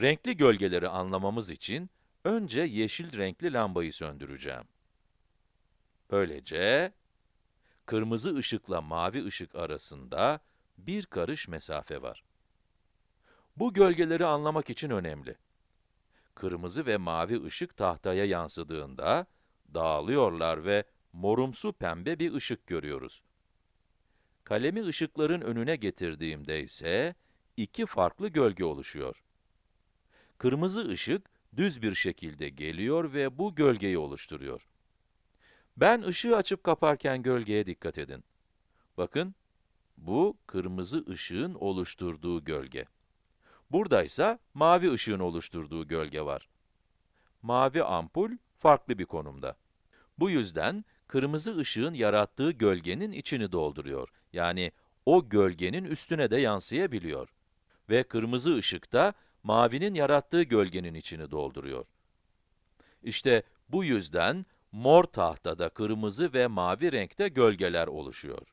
Renkli gölgeleri anlamamız için önce yeşil renkli lambayı söndüreceğim. Böylece kırmızı ışıkla mavi ışık arasında bir karış mesafe var. Bu gölgeleri anlamak için önemli. Kırmızı ve mavi ışık tahtaya yansıdığında dağılıyorlar ve morumsu pembe bir ışık görüyoruz. Kalemi ışıkların önüne getirdiğimde ise iki farklı gölge oluşuyor. Kırmızı ışık düz bir şekilde geliyor ve bu gölgeyi oluşturuyor. Ben ışığı açıp kaparken gölgeye dikkat edin. Bakın, bu kırmızı ışığın oluşturduğu gölge. Buradaysa mavi ışığın oluşturduğu gölge var. Mavi ampul farklı bir konumda. Bu yüzden kırmızı ışığın yarattığı gölgenin içini dolduruyor. Yani o gölgenin üstüne de yansıyabiliyor. Ve kırmızı ışık da mavinin yarattığı gölgenin içini dolduruyor. İşte bu yüzden mor tahtada kırmızı ve mavi renkte gölgeler oluşuyor.